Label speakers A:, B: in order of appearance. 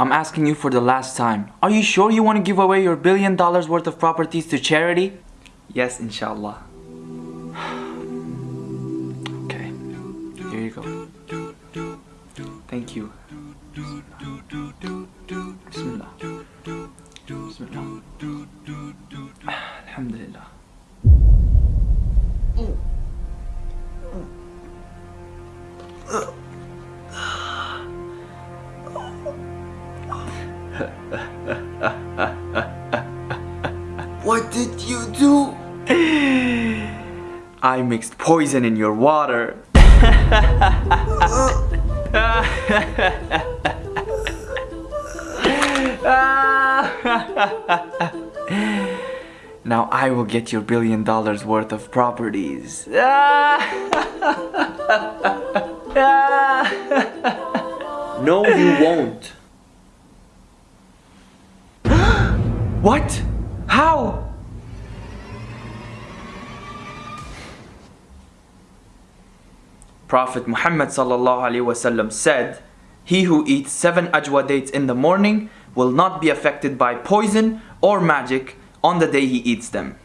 A: I'm asking you for the last time. Are you sure you want to give away your billion dollars worth of properties to charity?
B: Yes, inshallah.
A: Okay, here you go.
B: Thank you.
A: Bismillah. Bismillah. Alhamdulillah. Mm. Mm.
B: What did you do? I mixed poison in your water. now I will get your billion dollars worth of properties. no, you won't. What? How? Prophet Muhammad wasallam said, "He who eats seven ajwa dates in the morning will not be affected by poison or magic on the day he eats them."